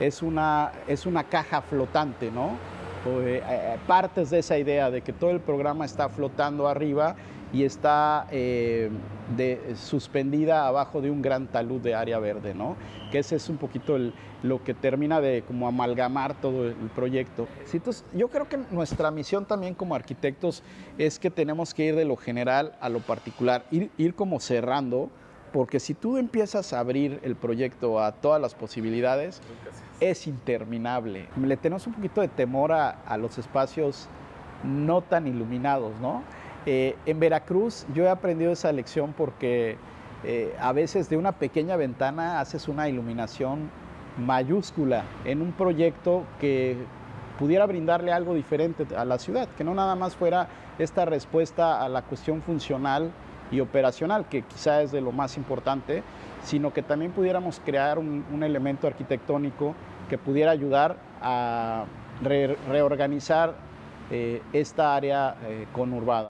es una, es una caja flotante, ¿no? Eh, eh, partes de esa idea de que todo el programa está flotando arriba y está eh, suspendida abajo de un gran talud de área verde, ¿no? Que ese es un poquito lo que termina de como amalgamar todo el proyecto. entonces, yo creo que nuestra misión también como arquitectos es que tenemos que ir de lo general a lo particular, ir, ir como cerrando, porque si tú empiezas a abrir el proyecto a todas las posibilidades, es interminable. Le tenemos un poquito de temor a, los espacios no tan iluminados, ¿no? Eh, en Veracruz yo he aprendido esa lección porque eh, a veces de una pequeña ventana haces una iluminación mayúscula en un proyecto que pudiera brindarle algo diferente a la ciudad, que no nada más fuera esta respuesta a la cuestión funcional y operacional, que quizá es de lo más importante, sino que también pudiéramos crear un, elemento arquitectónico que pudiera ayudar a reorganizar eh, esta área conurbada.